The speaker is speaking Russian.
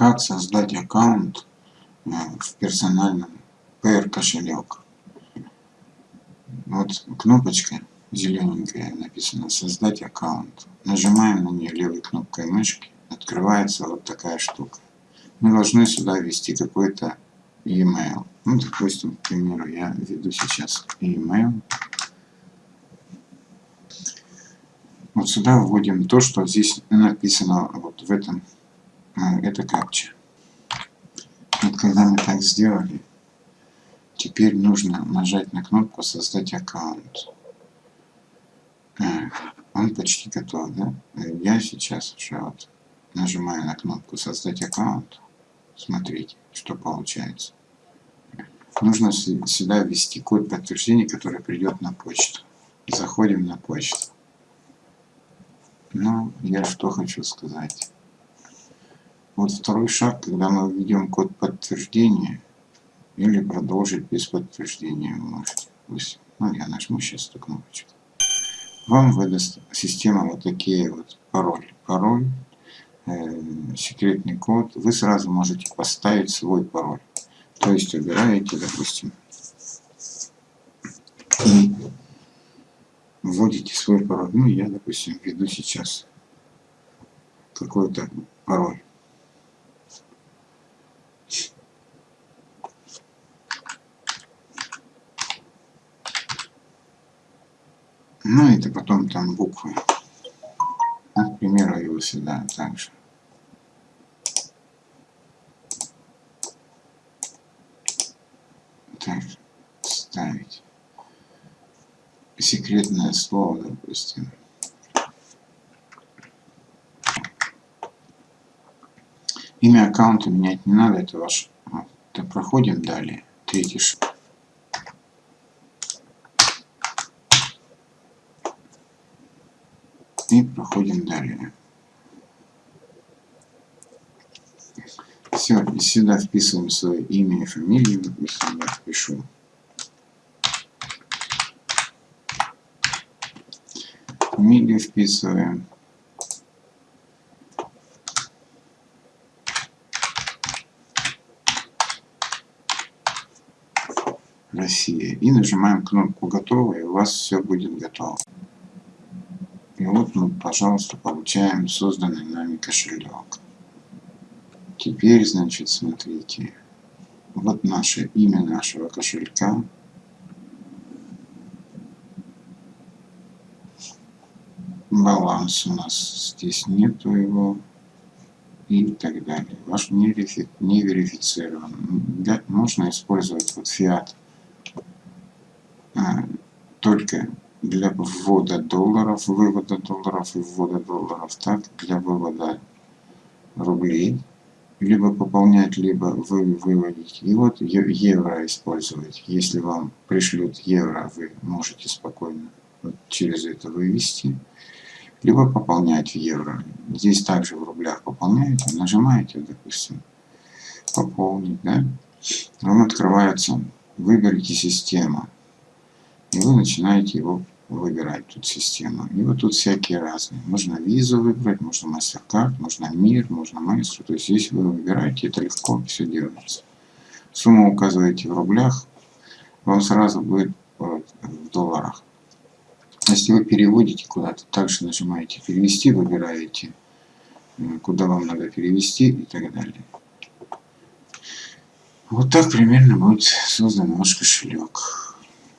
как создать аккаунт э, в персональном PR кошелек. Вот кнопочка зелененькая написано создать аккаунт. Нажимаем на нее левой кнопкой мышки, открывается вот такая штука. Мы должны сюда ввести какой-то e-mail. Ну, допустим, к примеру, я введу сейчас e-mail. Вот сюда вводим то, что здесь написано вот в этом, это капча. Вот когда мы так сделали, теперь нужно нажать на кнопку «Создать аккаунт». Э, он почти готов, да? Я сейчас уже вот нажимаю на кнопку «Создать аккаунт». Смотрите, что получается. Нужно сюда ввести код подтверждения, который придет на почту. Заходим на почту. Ну, я что хочу сказать. Вот второй шаг, когда мы введем код подтверждения, или продолжить без подтверждения вы можете. Ну, я нажму сейчас эту кнопочку. Вам выдаст система вот такие вот пароли. Пароль, э, секретный код. Вы сразу можете поставить свой пароль. То есть убираете, допустим, и вводите свой пароль. Ну, я, допустим, введу сейчас какой-то пароль. Ну, это потом там буквы. К примеру, его сюда также. Так, ставить секретное слово, допустим. Имя аккаунта менять не надо, это ваш. Вот, проходим далее. Третий шаг. И проходим далее. Все, и сюда вписываем свое имя и фамилию, допустим, я впишу. фамилию вписываем. Россия. И нажимаем кнопку «Готово», и у вас все будет готово. И вот мы, пожалуйста, получаем созданный нами кошелек. Теперь, значит, смотрите. Вот наше имя нашего кошелька. баланс у нас здесь нету его и так далее. Ваш не, верифи, не верифицирован. Для, можно использовать вот фиат а, только для ввода долларов, вывода долларов и ввода долларов, так для вывода рублей, либо пополнять, либо вы выводить. И вот евро использовать. Если вам пришлют евро, вы можете спокойно вот через это вывести либо пополнять в евро. Здесь также в рублях пополняете, нажимаете, допустим, пополнить, да, вам открывается, выберите систему, и вы начинаете его выбирать, тут систему. И вот тут всякие разные. Можно визу выбрать, можно MasterCard, можно МИР, можно Maestro. То есть здесь вы выбираете, это легко все делается. Сумму указываете в рублях, вам сразу будет в долларах. Если вы переводите куда-то, также нажимаете «Перевести», выбираете, куда вам надо перевести и так далее. Вот так примерно будет создан ваш кошелек.